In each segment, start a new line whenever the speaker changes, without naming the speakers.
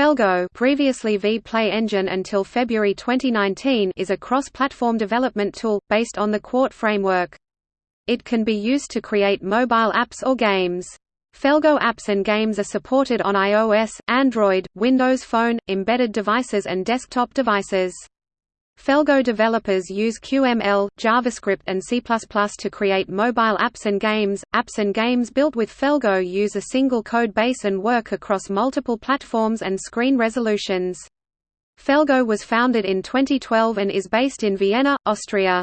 Felgo previously vPlay Engine until February 2019 is a cross-platform development tool, based on the Qt framework. It can be used to create mobile apps or games. Felgo apps and games are supported on iOS, Android, Windows Phone, embedded devices and desktop devices. Felgo developers use QML, JavaScript and C++ to create mobile apps and games. Apps and games built with Felgo use a single code base and work across multiple platforms and screen resolutions. Felgo was founded in 2012 and is based in Vienna, Austria.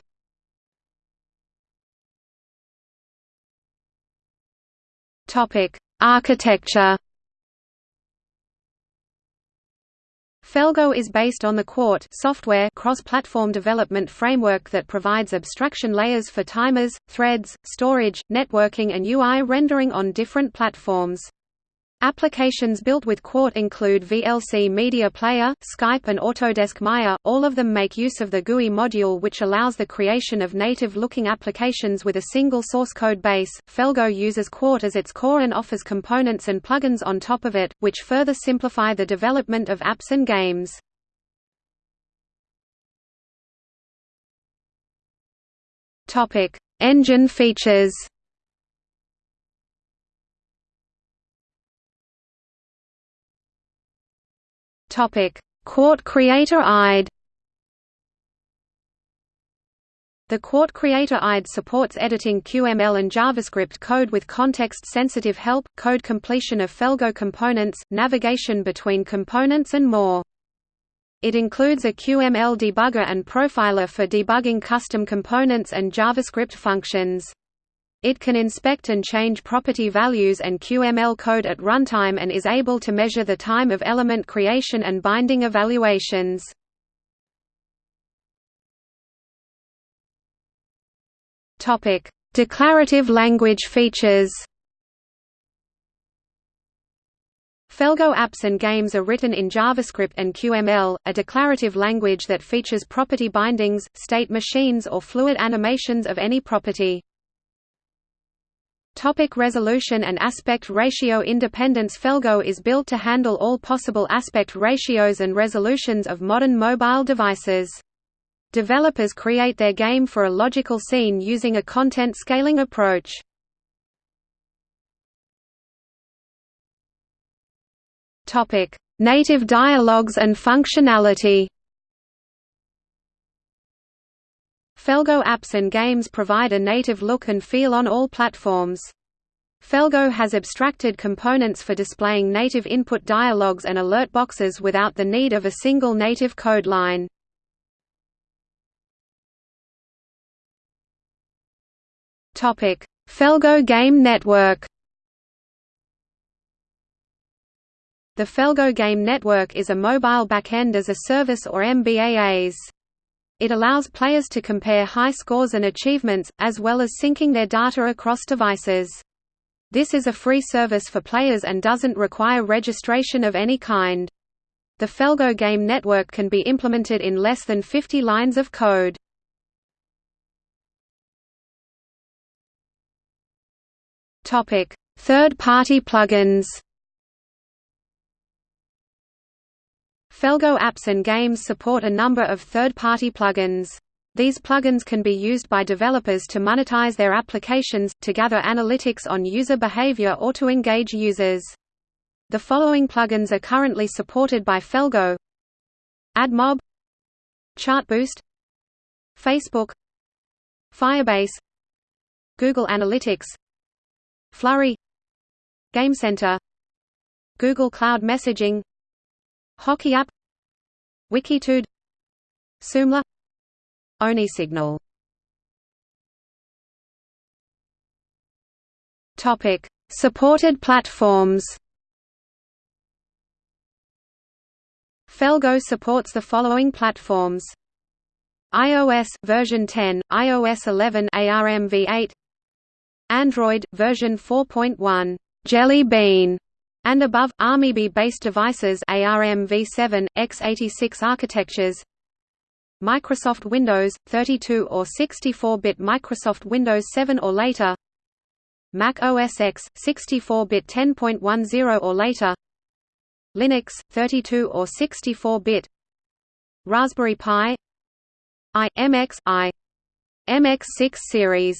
Topic: Architecture Felgo is based on the Qt software cross-platform development framework that provides abstraction layers for timers, threads, storage, networking and UI rendering on different platforms. Applications built with Qt include VLC Media Player, Skype and Autodesk Maya, all of them make use of the GUI module which allows the creation of native-looking applications with a single source code base. Felgo uses Qt as its core and offers components and plugins on top of it, which further simplify the development of apps and games. Engine features Topic: Qt Creator IDE. The Qt Creator IDE supports editing QML and JavaScript code with context-sensitive help, code completion of Felgo components, navigation between components and more. It includes a QML debugger and profiler for debugging custom components and JavaScript functions. It can inspect and change property values and QML code at runtime and is able to measure the time of element creation and binding evaluations. Declarative language features. Felgo apps and games are written in JavaScript and QML, a declarative language that features property bindings, state machines or fluid animations of any property. Topic resolution and aspect ratio independence Felgo is built to handle all possible aspect ratios and resolutions of modern mobile devices. Developers create their game for a logical scene using a content scaling approach. Topic: Native dialogues and functionality. Felgo apps and games provide a native look and feel on all platforms. Felgo has abstracted components for displaying native input dialogues and alert boxes without the need of a single native code line. Topic: Felgo Game Network The Felgo Game Network is a mobile backend as a service or MBAAS. It allows players to compare high scores and achievements, as well as syncing their data across devices. This is a free service for players and doesn't require registration of any kind. The Felgo game network can be implemented in less than 50 lines of code. Third-party plugins Felgo apps and games support a number of third-party plugins. These plugins can be used by developers to monetize their applications, to gather analytics on user behavior or to engage users. The following plugins are currently supported by Felgo AdMob Chartboost Facebook Firebase Google Analytics Flurry GameCenter Google Cloud Messaging HockeyApp Wikitude Soomla OneSignal Topic: Supported platforms. Felgo supports the following platforms: iOS version 10, iOS 11 ARMv8, Android version 4.1 Jelly Bean and above, ARMyBe-based devices ARMv7, x86 architectures Microsoft Windows, 32 or 64-bit Microsoft Windows 7 or later Mac OS X, 64-bit 10.10 or later Linux 32 or 64-bit Raspberry Pi I MX I MX6 series